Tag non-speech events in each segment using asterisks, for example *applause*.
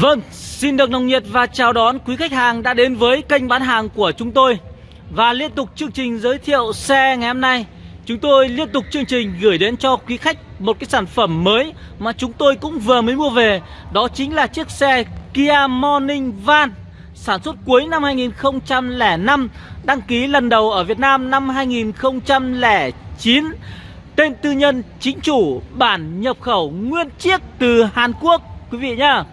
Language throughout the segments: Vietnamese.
Vâng, xin được nồng nhiệt và chào đón quý khách hàng đã đến với kênh bán hàng của chúng tôi. Và liên tục chương trình giới thiệu xe ngày hôm nay Chúng tôi liên tục chương trình gửi đến cho quý khách một cái sản phẩm mới mà chúng tôi cũng vừa mới mua về. Đó chính là chiếc xe Kia Morning Van. Sản xuất cuối năm 2005 Đăng ký lần đầu ở Việt Nam năm 2009 Tên tư nhân chính chủ bản nhập khẩu nguyên chiếc từ Hàn Quốc Quý vị nhá.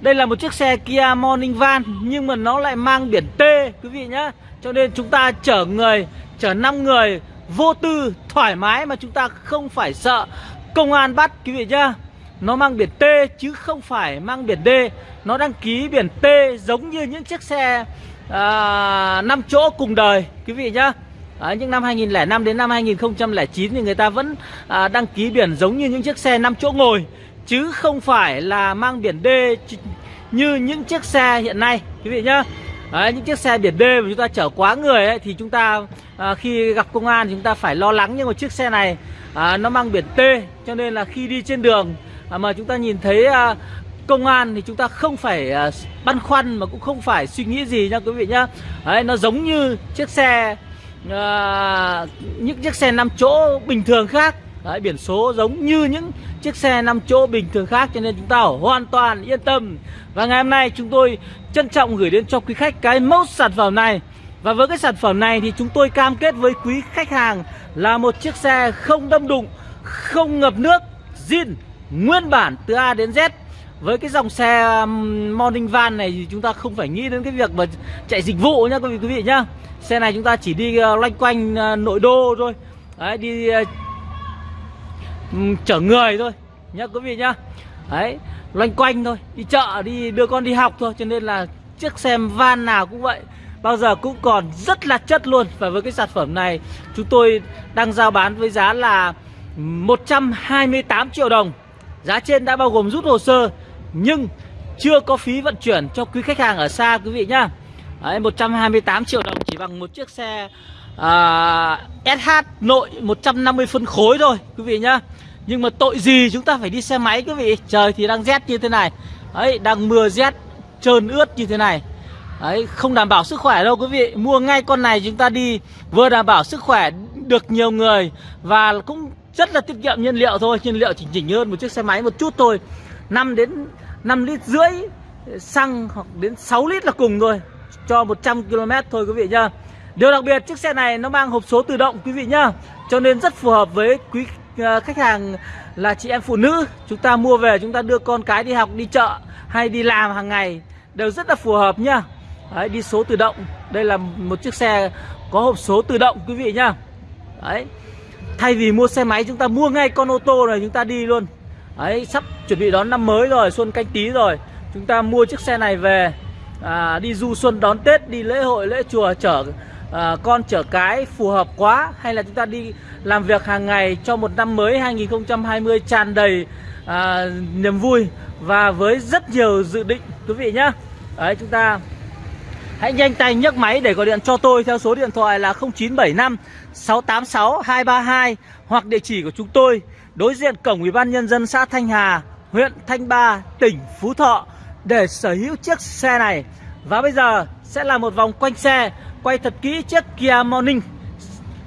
Đây là một chiếc xe Kia Morning Van Nhưng mà nó lại mang biển T Quý vị nhá. Cho nên chúng ta chở người Chở 5 người Vô tư, thoải mái Mà chúng ta không phải sợ. Công an bắt Quý vị nhá. Nó mang biển T chứ không phải mang biển D. Nó đăng ký biển T giống như những chiếc xe à, 5 chỗ cùng đời Quý vị nhá. À, những năm 2005 đến năm 2009 thì người ta vẫn à, đăng ký biển giống như những chiếc xe 5 chỗ ngồi Chứ không phải là mang biển D như những chiếc xe hiện nay Quý vị nhá. Đấy, những chiếc xe biển D mà chúng ta chở quá người ấy, thì chúng ta à, khi gặp công an chúng ta phải lo lắng nhưng mà chiếc xe này. À, nó mang biển T cho nên là khi đi trên đường À, mà chúng ta nhìn thấy à, công an thì chúng ta không phải à, băn khoăn mà cũng không phải suy nghĩ gì nha quý vị nhá Đấy, nó giống như chiếc xe à, những chiếc xe 5 chỗ bình thường khác Đấy, biển số giống như những chiếc xe 5 chỗ bình thường khác cho nên chúng ta hoàn toàn yên tâm. Và ngày hôm nay chúng tôi trân trọng gửi đến cho quý khách cái mẫu sản phẩm này. Và với cái sản phẩm này thì chúng tôi cam kết với quý khách hàng là một chiếc xe không đâm đụng, không ngập nước, zin, nguyên bản từ A đến Z. Với cái dòng xe um, Morning Van này thì chúng ta không phải nghĩ đến cái việc mà chạy dịch vụ nhá quý vị quý vị nhá. Xe này chúng ta chỉ đi ờ, loanh quanh ờ, nội đô thôi. Đấy, đi ờ, chở người thôi nhá quý vị nhá đấy loanh quanh thôi đi chợ đi đưa con đi học thôi cho nên là chiếc xe van nào cũng vậy bao giờ cũng còn rất là chất luôn và với cái sản phẩm này chúng tôi đang giao bán với giá là 128 triệu đồng giá trên đã bao gồm rút hồ sơ nhưng chưa có phí vận chuyển cho quý khách hàng ở xa quý vị nhá. Đấy, 128 triệu đồng chỉ bằng một chiếc xe à, SH nội 150 phân khối thôi quý vị nhá. Nhưng mà tội gì chúng ta phải đi xe máy quý vị? Trời thì đang rét như thế này. Đấy đang mưa rét trơn ướt như thế này. Đấy không đảm bảo sức khỏe đâu quý vị. Mua ngay con này chúng ta đi Vừa đảm bảo sức khỏe được nhiều người Và cũng rất là tiết kiệm nhiên liệu thôi Nhiên liệu chỉnh chỉnh hơn một chiếc xe máy một chút thôi. 5 đến 5 lít rưỡi xăng hoặc đến 6 lít là cùng thôi Cho 100 km thôi quý vị nhá. Điều đặc biệt chiếc xe này nó mang hộp số tự động quý vị nhá. Cho nên rất phù hợp với quý ờ, khách hàng là chị em phụ nữ. Chúng ta mua về chúng ta đưa con cái đi học đi chợ hay đi làm hàng ngày đều rất là phù hợp nhá. Đấy, đi số tự động. Đây là một chiếc xe có hộp số tự động quý vị nhá. Đấy thay vì mua xe máy chúng ta mua ngay con ô tô này chúng ta đi luôn. Đấy sắp chuẩn bị đón năm mới rồi xuân canh tí rồi. Chúng ta mua chiếc xe này về à, đi du xuân đón tết đi lễ hội lễ chùa chở à, con chở cái phù hợp quá. Hay là chúng ta đi làm việc hàng ngày cho một năm mới 2020 tràn đầy à, niềm vui và với rất nhiều dự định quý vị nhá. Đấy chúng ta hãy nhanh tay nhấc máy để gọi điện cho tôi theo số điện thoại là 0975 686 232 hoặc địa chỉ của chúng tôi, đối diện cổng ủy ban nhân dân xã Thanh Hà, huyện Thanh Ba, tỉnh Phú Thọ để sở hữu chiếc xe này. Và bây giờ sẽ là một vòng quanh xe, Quay thật kỹ chiếc Kia Morning,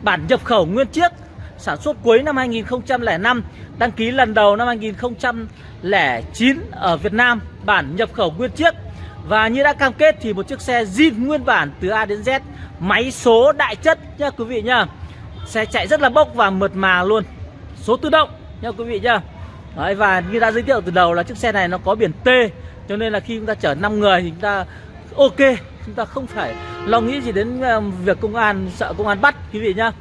Bản nhập khẩu nguyên chiếc, Sản xuất cuối năm 2005 Đăng ký lần đầu năm 2009 Ở Việt Nam, Bản nhập khẩu nguyên chiếc. Và như đã cam kết thì một chiếc xe zin nguyên bản từ A đến Z Máy số đại chất nha quý vị nhá Xe chạy rất là bốc và mượt mà luôn. Số tự động nha quý vị nhá. Đấy, Và như đã giới thiệu từ đầu là chiếc xe này nó có biển T Cho nên là khi chúng ta chở 5 người thì chúng ta ok chúng ta không phải lo nghĩ gì đến ờ, việc công an sợ công an bắt quý vị nhá.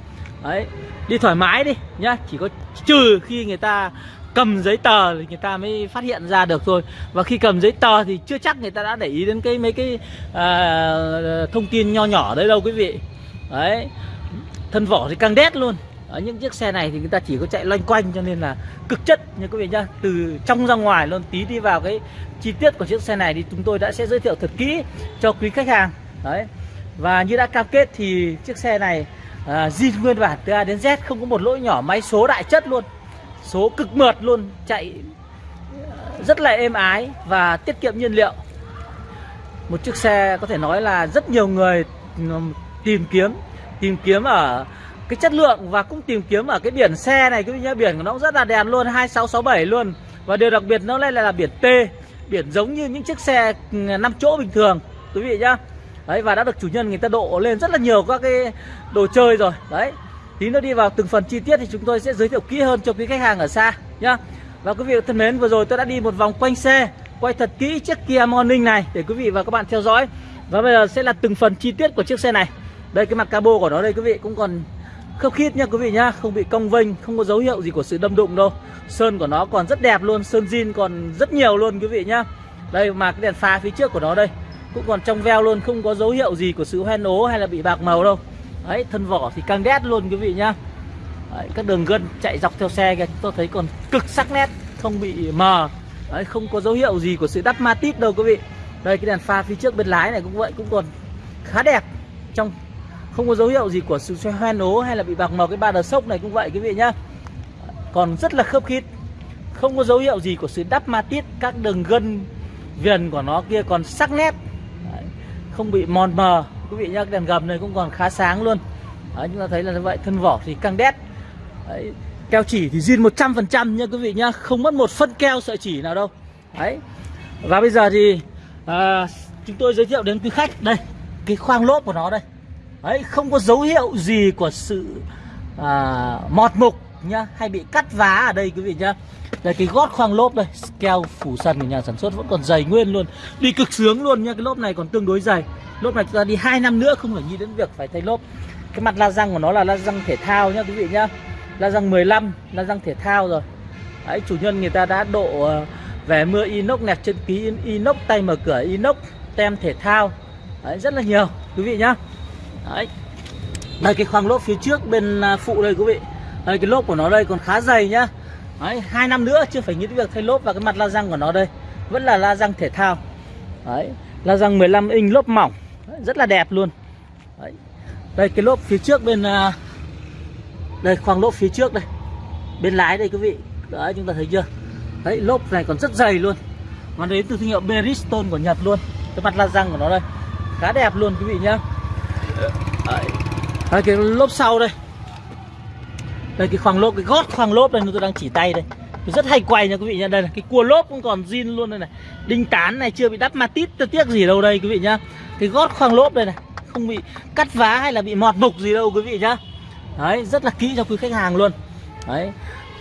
Đấy đi thoải mái đi nhá chỉ có trừ khi người ta cầm giấy tờ thì người ta mới phát hiện ra được thôi. Và khi cầm giấy tờ thì chưa chắc người ta đã để ý đến cái mấy cái à, thông tin nho nhỏ đấy đâu quý vị. Đấy. Thân vỏ thì càng đét luôn. Ở những chiếc xe này thì người ta chỉ có chạy loanh quanh cho nên là cực chất như quý vị nhá. Từ trong ra ngoài luôn tí đi vào cái chi tiết của chiếc xe này thì chúng tôi đã sẽ giới thiệu thật kỹ cho quý khách hàng. Đấy. Và như đã cam kết thì chiếc xe này à, nguyên bản từ A đến Z không có một lỗi nhỏ máy số đại chất luôn số cực mượt luôn chạy rất là êm ái và tiết kiệm nhiên liệu. Một chiếc xe có thể nói là rất nhiều người tìm kiếm tìm kiếm ở cái chất lượng và cũng tìm kiếm ở cái biển xe này cái nhá biển của nó cũng rất là đẹp luôn 2667 luôn. Và điều đặc biệt nó lại là, là biển T biển giống như những chiếc xe 5 chỗ bình thường quý vị nhá. Đấy và đã được chủ nhân người ta độ lên rất là nhiều các cái đồ chơi rồi. Đấy tí nữa đi vào từng phần chi tiết thì chúng tôi sẽ giới thiệu kỹ hơn cho quý khách hàng ở xa, nhá. Và quý vị thân mến, vừa rồi tôi đã đi một vòng quanh xe, quay thật kỹ chiếc Kia Morning này để quý vị và các bạn theo dõi. Và bây giờ sẽ là từng phần chi tiết của chiếc xe này. Đây, cái mặt cabo của nó đây, quý vị, cũng còn khớp khít nha quý vị nhá. Không bị cong vênh, không có dấu hiệu gì của sự đâm đụng đâu. Sơn của nó còn rất đẹp luôn, sơn zin còn rất nhiều luôn, quý vị nhá. Đây, mà cái đèn pha phía trước của nó đây, cũng còn trong veo luôn, không có dấu hiệu gì của sự hoen ố hay là bị bạc màu đâu đấy thân vỏ thì căng đét luôn quý vị nhá. Đấy, các đường gân chạy dọc theo xe kìa tôi thấy còn cực sắc nét không bị mờ. Đấy, không có dấu hiệu gì của sự đắp ma tít đâu quý vị. Đây cái đèn pha phía trước bên lái này cũng vậy cũng còn khá đẹp. Trong không có dấu hiệu gì của sự hoen ố hay là bị bạc màu cái ba đờ sốc này cũng vậy quý vị nhá. Còn rất là khớp khít. Không có dấu hiệu gì của sự đắp ma tít các đường gân viền của nó kia còn sắc nét. Đấy, không bị mòn mờ quý vị nhá cái đèn gầm này cũng còn khá sáng luôn. Đấy, chúng ta thấy là như vậy thân vỏ thì căng đét. Đấy, keo chỉ thì zin 100% nha quý vị nhá không mất một phân keo sợi chỉ nào đâu. Đấy và bây giờ thì à, chúng tôi giới thiệu đến quý khách. Đây cái khoang lốp của nó đây. Đấy, không có dấu hiệu gì của sự à, mọt mục nhá. Hay bị cắt vá ở đây, quý vị nhá. Đây, cái gót khoang lốp đây, keo phủ sân của nhà sản xuất vẫn còn dày nguyên luôn. Đi cực sướng luôn nha cái lốp này còn tương đối dày. Lốp này chúng ta đi hai năm nữa không phải nghĩ đến việc phải thay lốp. Cái mặt la răng của nó là la răng thể thao nhá, quý vị nhá. La răng 15 la răng thể thao rồi. Đấy, chủ nhân người ta đã độ ờ, về mưa inox nẹp chân ký inox, tay mở cửa inox, tem thể thao. Đấy, rất là nhiều, quý vị nhá. Đấy. Đây, cái khoang lốp phía trước bên à, phụ đây, quý vị đây cái lốp của nó đây còn khá dày nhá. Đấy hai năm nữa chưa phải nghĩ đến việc thay lốp và cái mặt la răng của nó đây. Vẫn là la răng thể thao. Đấy la răng 15 inch lốp mỏng. Đấy, rất là đẹp luôn. Đấy. đây cái lốp phía trước bên à, đây khoang lốp phía trước đây. Bên lái đây quý vị. Đấy chúng ta thấy chưa? Đấy lốp này còn rất dày luôn. Nó đến từ thương hiệu Bridgestone của Nhật luôn. Cái mặt la răng của nó đây. Khá đẹp luôn quý vị nhá. Đấy. đấy cái lốp sau đây đây, cái khoang lốp, cái gót khoang lốp đây tôi đang chỉ tay đây. Tôi rất hay quay nha quý vị nha. Đây là cái cua lốp cũng còn zin luôn đây này. Đinh tán này, chưa bị đắp ma tít tiếc gì đâu đây quý vị nhá. Cái gót khoang lốp đây này, không bị cắt vá hay là bị mọt mục gì đâu quý vị nhá. Đấy, rất là kỹ cho quý khách hàng luôn. Đấy.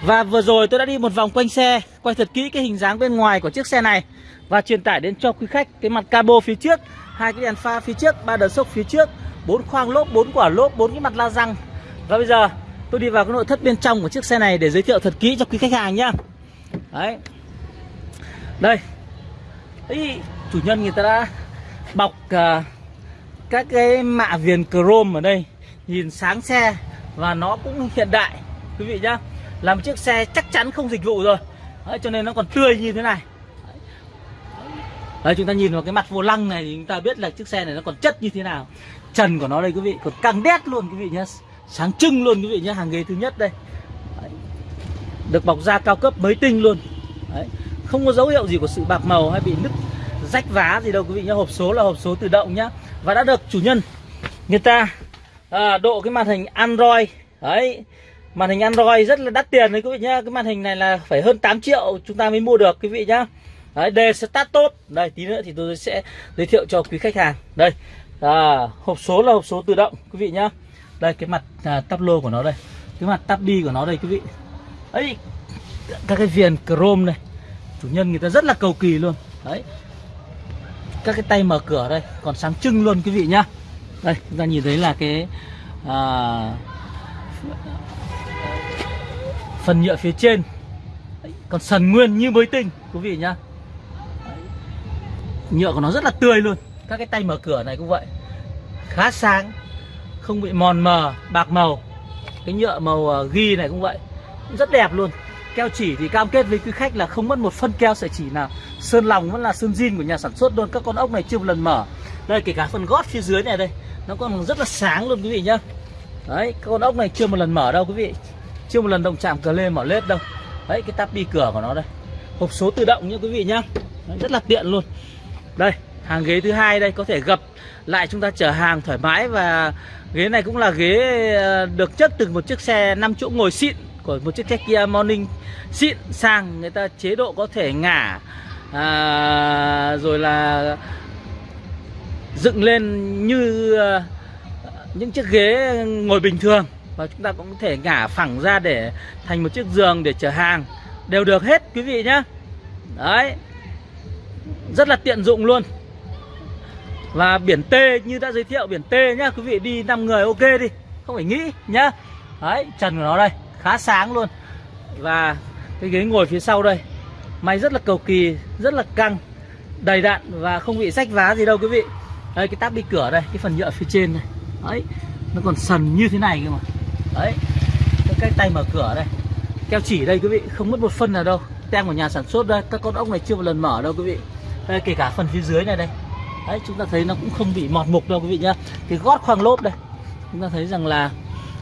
Và vừa rồi tôi đã đi một vòng quanh xe, quay thật kỹ cái hình dáng bên ngoài của chiếc xe này và truyền tải đến cho quý khách cái mặt cabo phía trước, hai cái đèn pha phía trước, ba đờ sốc phía trước, bốn khoang lốp, bốn quả lốp, bốn cái mặt la răng. Và bây giờ tôi đi vào cái nội thất bên trong của chiếc xe này để giới thiệu thật kỹ cho quý khách hàng nhá. Đấy. Đây. Ý, chủ nhân người ta đã bọc uh, các cái mạ viền chrome ở đây. Nhìn sáng xe và nó cũng hiện đại quý vị nhá. Là một chiếc xe chắc chắn không dịch vụ rồi. Đấy, cho nên nó còn tươi như thế này. Đấy, chúng ta nhìn vào cái mặt vô lăng này thì chúng ta biết là chiếc xe này nó còn chất như thế nào. Trần của nó đây quý vị còn căng đét luôn quý vị nhá sáng trưng luôn quý vị nhé hàng ghế thứ nhất đây. Đấy. được bọc da cao cấp mới tinh luôn. Đấy. không có dấu hiệu gì của sự bạc màu hay bị nứt rách vá gì đâu quý vị nhé. Hộp số là hộp số tự động nhá và đã được chủ nhân người ta à, độ cái màn hình Android. Đấy. Màn hình Android rất là đắt tiền đấy quý vị nhá cái màn hình này là phải hơn 8 triệu chúng ta mới mua được quý vị nhá đấy đề start tốt. Đây tí nữa thì tôi sẽ giới thiệu cho quý khách hàng. Đây. À, hộp số là hộp số tự động quý vị nhá đây cái mặt à, tắp lô của nó đây. Cái mặt tắp đi của nó đây quý vị. Ấy các cái viền chrome này. Chủ nhân người ta rất là cầu kỳ luôn. Đấy. Các cái tay mở cửa đây còn sáng trưng luôn quý vị nhá. Đây chúng ta nhìn thấy là cái à, phần nhựa phía trên. Đấy, còn sần nguyên như mới tinh quý vị nhá. Đấy. nhựa của nó rất là tươi luôn. Các cái tay mở cửa này cũng vậy. Khá sáng không bị mòn mờ bạc màu. Cái nhựa màu ờ, ghi này cũng vậy. Rất đẹp luôn. Keo chỉ thì cam kết với quý khách là không mất một phân keo sợi chỉ nào. Sơn lòng vẫn là sơn zin của nhà sản xuất luôn. Các con ốc này chưa một lần mở. Đây kể cả phần gót phía dưới này đây nó còn rất là sáng luôn quý vị nhá. Đấy các con ốc này chưa một lần mở đâu quý vị. Chưa một lần động chạm cờ lê mở lết đâu. Đấy cái tắp đi cửa của nó đây. Hộp số tự động nhá quý vị nhá. Đấy, rất là tiện luôn. Đây hàng ghế thứ hai đây có thể gập lại chúng ta chở hàng thoải mái và ghế này cũng là ghế ờ, được chất từ một chiếc xe 5 chỗ ngồi xịn của một chiếc xe Kia Morning xịn sang người ta chế độ có thể ngả à, rồi là dựng lên như ờ, những chiếc ghế ngồi bình thường. Và chúng ta cũng có thể ngả phẳng ra để thành một chiếc giường để chở hàng. Đều được hết quý vị nhé đấy. Rất là tiện dụng luôn và biển T, như đã giới thiệu biển T nhá, quý vị đi 5 người ok đi, không phải nghĩ nhá. Đấy, trần của nó đây, khá sáng luôn. Và cái ghế ngồi phía sau đây, máy rất là cầu kỳ, rất là căng, đầy đặn và không bị rách vá gì đâu quý vị. Đây, cái táp đi cửa đây, cái phần nhựa phía trên này. Đấy, nó còn sần như thế này cơ mà. Đấy, cái tay mở cửa đây. Keo chỉ đây quý vị, không mất một phân nào đâu. Tem của nhà sản xuất đây, các con ốc này chưa một lần mở đâu quý vị. Đây, kể cả phần phía dưới này đây đấy, chúng ta thấy nó cũng không bị mọt mục đâu quý vị nhá. Cái gót khoang lốp đây. Chúng ta thấy rằng là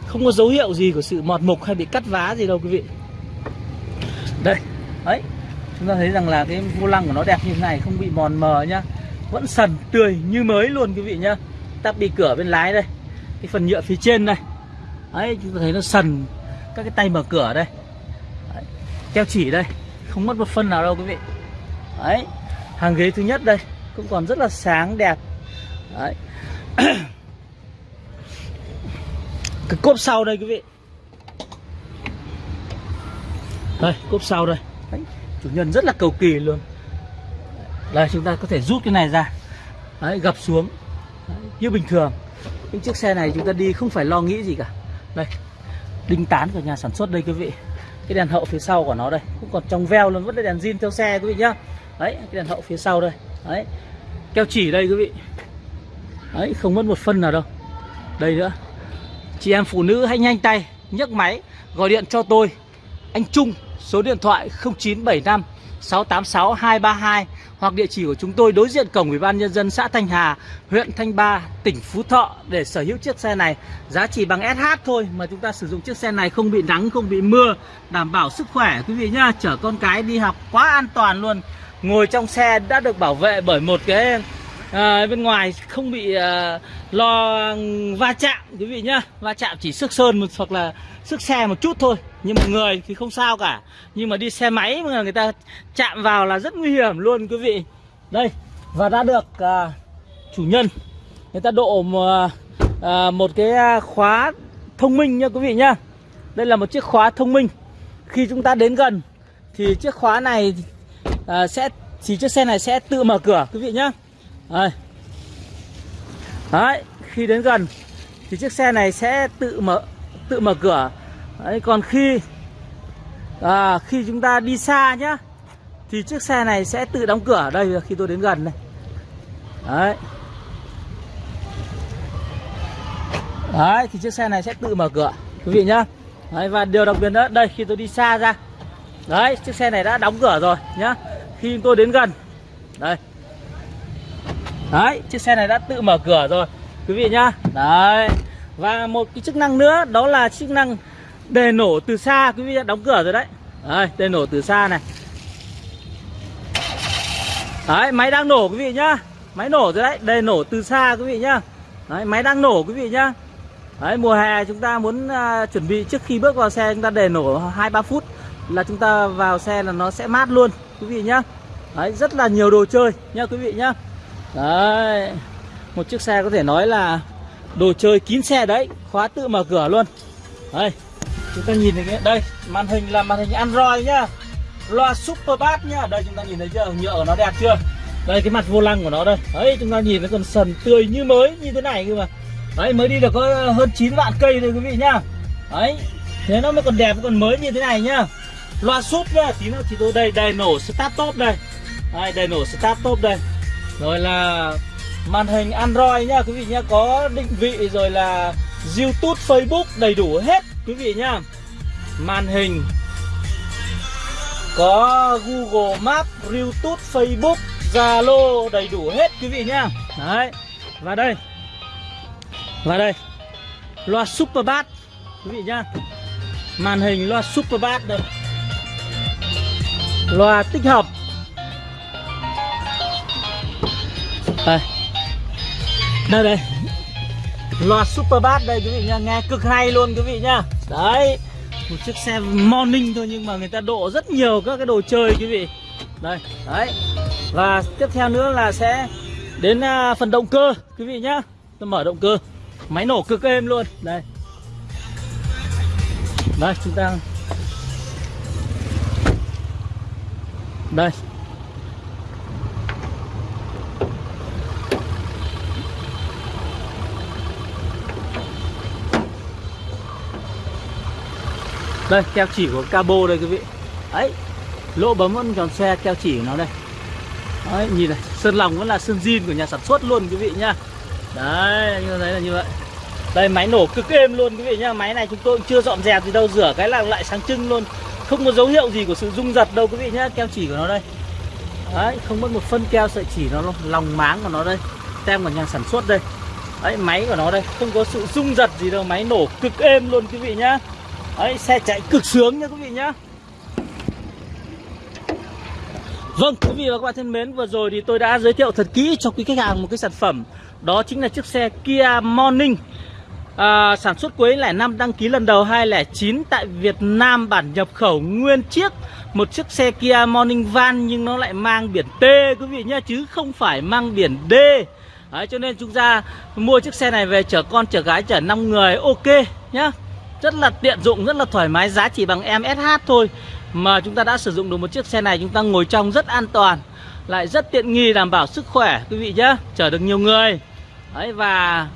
không có dấu hiệu gì của sự mọt mục hay bị cắt vá gì đâu quý vị. Đây, đấy. Chúng ta thấy rằng là cái vô lăng của nó đẹp như thế này, không bị mòn mờ nhá. Vẫn sần, tươi như mới luôn quý vị nhá. Tắp đi cửa bên lái đây. Cái phần nhựa phía trên đây. Đấy, chúng ta thấy nó sần. Các cái tay mở cửa đây. Đấy. keo chỉ đây. Không mất một phân nào đâu quý vị. Đấy, hàng ghế thứ nhất đây cũng còn rất là sáng đẹp. Đấy. *clears throat* Cái cốp sau đây quý vị. Đây cốp sau đây. Đấy. chủ nhân rất là cầu kỳ luôn. Đây chúng ta có thể rút cái này ra. Đấy, gập xuống. Đấy, như bình thường. Những chiếc xe này chúng ta đi không phải lo nghĩ gì cả. Đây đinh tán của nhà sản xuất đây quý vị. Cái đèn hậu phía sau của nó đây. Cũng còn trong veo luôn vẫn là đèn zin theo xe quý vị nhá. Đấy cái đèn hậu phía sau đây đấy. Keo chỉ đây quý vị. Đấy không mất một phân nào đâu. Đây nữa. Chị em phụ nữ hãy nhanh tay nhấc máy gọi điện cho tôi. Anh Trung số điện thoại 0975 686 232 hoặc địa chỉ của chúng tôi đối diện cổng Ủy ban nhân dân xã Thanh Hà, huyện Thanh Ba, tỉnh Phú Thọ để sở hữu chiếc xe này. Giá chỉ bằng SH thôi mà chúng ta sử dụng chiếc xe này không bị nắng, không bị mưa, đảm bảo sức khỏe. Quý vị nhá, chở con cái đi học quá an toàn luôn. Ngồi trong xe đã được bảo vệ bởi một cái à, bên ngoài không bị à, lo va chạm quý vị nhá. Va chạm chỉ sức sơn một hoặc là sức xe một chút thôi. Nhưng mà người thì không sao cả. Nhưng mà đi xe máy mà người ta chạm vào là rất nguy hiểm luôn quý vị. Đây và đã được à, chủ nhân người ta độ một, à, một cái à, khóa thông minh nha quý vị nhá. Đây là một chiếc khóa thông minh. Khi chúng ta đến gần thì chiếc khóa này à, sẽ thì chiếc xe này sẽ tự mở cửa quý vị nhá đây. Đấy, khi đến gần thì chiếc xe này sẽ tự mở tự mở cửa. Đấy, còn khi à, khi chúng ta đi xa nhá thì chiếc xe này sẽ tự đóng cửa. Đây khi tôi đến gần này. Đấy. Đấy thì chiếc xe này sẽ tự mở cửa quý vị nhá. Đấy, và điều đặc biệt nữa đây khi tôi đi xa ra. Đấy, chiếc xe này đã đóng cửa rồi nhá. Khi tôi đến gần. Đây. Đấy, chiếc xe này đã tự mở cửa rồi Quý vị nhá. Đấy. Và một cái chức năng nữa Đó là chức năng đề nổ từ xa Quý vị đã đóng cửa rồi đấy. Đấy, đề nổ từ xa này. Đấy, máy đang nổ quý vị nhá. Máy nổ rồi đấy, đề nổ từ xa quý vị nhá. Đấy, máy đang nổ quý vị nhá. Đấy, mùa hè chúng ta muốn uh, chuẩn bị trước khi bước vào xe chúng ta để nổ 2-3 phút Là chúng ta vào xe là nó sẽ mát luôn quý vị nhá. Đấy, rất là nhiều đồ chơi nha quý vị nhá. Đấy Một chiếc xe có thể nói là Đồ chơi kín xe đấy Khóa tự mở cửa luôn. Đây Chúng ta nhìn thấy đây Màn hình là màn hình Android nhá. Loa Super Bass nhá. Đây chúng ta nhìn thấy chưa? Nhựa của nó đẹp chưa? Đây cái mặt vô lăng của nó đây. Đấy chúng ta nhìn nó còn sần tươi như mới như thế này cơ mà. Đấy mới đi được có hơn 9 vạn cây rồi quý vị nhá. Đấy Thế nó mới còn đẹp còn mới như thế này nhá. Loa súp nhá Tí nữa thì tôi đây Đây nổ start top đây. Đây đây nổ start top đây. Rồi là màn hình Android nhá quý vị nhá Có định vị rồi là Youtube, Facebook đầy đủ hết quý vị nhá. Màn hình Có Google Maps, Youtube, Facebook, Zalo đầy đủ hết quý vị nhá. Đấy Và đây. Và đây. Loa Super Bass Quý vị nhá. Màn hình loa Super Bass đây. Loa tích hợp. Đây. Đây đây. Loa Super Bass đây, quý vị nha. Nghe cực hay luôn, quý vị nha. Đấy. Một chiếc xe morning thôi, nhưng mà người ta độ rất nhiều các cái đồ chơi, quý vị. Đây, Đấy. Và tiếp theo nữa là sẽ Đến à, phần động cơ, quý vị nhá. Tôi mở động cơ. Máy nổ cực êm luôn. Đây. Đây, chúng ta Đây. Đây, keo chỉ của cabo đây, quý vị. Ấy, Lỗ bấm vẫn còn xe, keo chỉ của nó đây. Đấy nhìn này, Sơn lòng vẫn là sơn zin của nhà sản xuất luôn, quý vị nhá. Đấy như thấy là như vậy. Đây, máy nổ cực êm luôn, quý vị nhá. Máy này chúng tôi cũng chưa dọn dẹp gì đâu, Rửa cái là lại sáng trưng luôn. Không có dấu hiệu gì của sự rung giật đâu quý vị nhá Keo chỉ của nó đây. Đấy không mất một phân keo sợi chỉ nó Lòng máng của nó đây Tem của nhà sản xuất đây. Đấy máy của nó đây Không có sự rung giật gì đâu Máy nổ cực êm luôn quý vị nhá. Đấy, xe chạy cực sướng nha quý vị nhá. Vâng, quý vị và các bạn thân mến, vừa rồi thì tôi đã giới thiệu thật kỹ cho quý khách hàng một cái sản phẩm. Đó chính là chiếc xe Kia Morning à, Sản xuất cuối lẻ năm đăng ký lần đầu 2009 tại Việt Nam bản nhập khẩu nguyên chiếc. Một chiếc xe Kia Morning Van nhưng nó lại mang biển T quý vị nhá Chứ không phải mang biển D. Đấy, cho nên chúng ta mua chiếc xe này về chở con, chở gái, chở 5 người ok nhá. Rất là tiện dụng, rất là thoải mái Giá chỉ bằng em SH thôi. Mà chúng ta đã sử dụng được một chiếc xe này Chúng ta ngồi trong rất an toàn Lại rất tiện nghi đảm bảo sức khỏe quý vị nhé Chở được nhiều người. Đấy và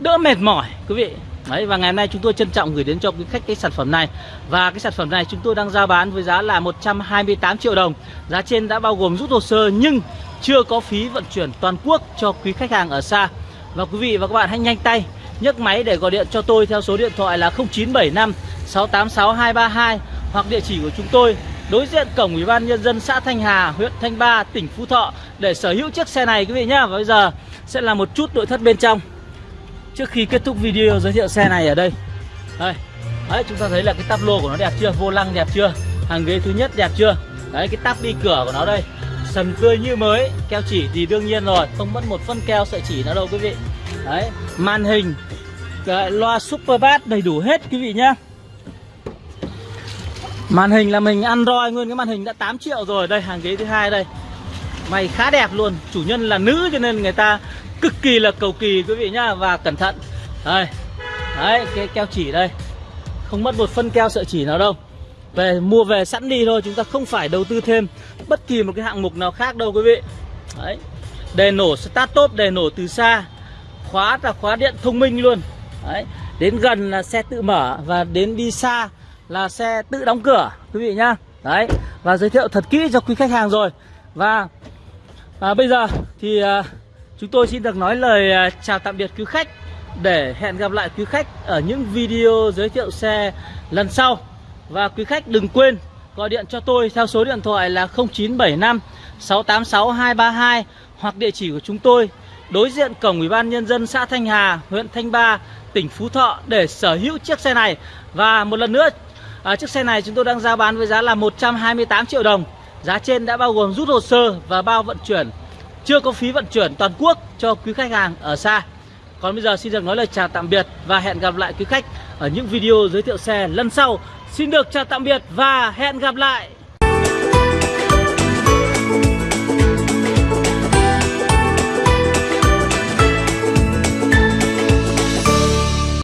đỡ mệt mỏi quý vị Đấy và ngày hôm nay chúng tôi trân trọng gửi đến cho quý khách cái sản phẩm này Và cái sản phẩm này chúng tôi đang giao bán với giá là 128 triệu đồng Giá trên đã bao gồm rút hồ sơ nhưng chưa có phí vận chuyển toàn quốc cho quý khách hàng ở xa Và quý vị và các bạn hãy nhanh tay nhấc máy để gọi điện cho tôi theo số điện thoại là 0975 686 232 hoặc địa chỉ của chúng tôi đối diện cổng Ủy ban nhân dân xã Thanh Hà, huyện Thanh Ba, tỉnh Phú Thọ để sở hữu chiếc xe này quý vị nhá. Và bây giờ sẽ là một chút nội thất bên trong. Trước khi kết thúc video giới thiệu xe này ở đây. Đây. Đấy, chúng ta thấy là cái tắp lô của nó đẹp chưa? Vô lăng đẹp chưa? Hàng ghế thứ nhất đẹp chưa? Đấy, cái tắp đi cửa của nó đây. Sần tươi như mới, keo chỉ thì đương nhiên rồi, không mất một phân keo sợi chỉ nào đâu quý vị. Đấy, màn hình cái loa super bass đầy đủ hết quý vị nhá Màn hình là mình Android nguyên cái màn hình đã 8 triệu rồi Đây hàng ghế thứ hai đây Mày khá đẹp luôn Chủ nhân là nữ cho nên người ta cực kỳ là cầu kỳ quý vị nhá Và cẩn thận Đây Đấy cái keo chỉ đây Không mất một phân keo sợi chỉ nào đâu về mua về sẵn đi thôi chúng ta không phải đầu tư thêm bất kỳ một cái hạng mục nào khác đâu quý vị đấy đề nổ start top đề nổ từ xa khóa là khóa điện thông minh luôn Đấy. Đến gần là xe tự mở và đến đi xa là xe tự đóng cửa quý vị nhá. Đấy. Và giới thiệu thật kỹ cho quý khách hàng rồi. Và à, bây giờ thì à, chúng tôi xin được nói lời à, chào tạm biệt quý khách để hẹn gặp lại quý khách ở những video giới thiệu xe lần sau. Và quý khách đừng quên gọi điện cho tôi theo số điện thoại là 0975 686 232 hoặc địa chỉ của chúng tôi đối diện cổng Ủy ban nhân dân xã Thanh Hà, huyện Thanh Ba, tỉnh Phú Thọ để sở hữu chiếc xe này. Và một lần nữa, à, chiếc xe này chúng tôi đang giao bán với giá là 128 triệu đồng. Giá trên đã bao gồm rút hồ sơ và bao vận chuyển, chưa có phí vận chuyển toàn quốc cho quý khách hàng ở xa. Còn bây giờ xin được nói lời chào tạm biệt và hẹn gặp lại quý khách ở những video giới thiệu xe lần sau. Xin được chào tạm biệt và hẹn gặp lại.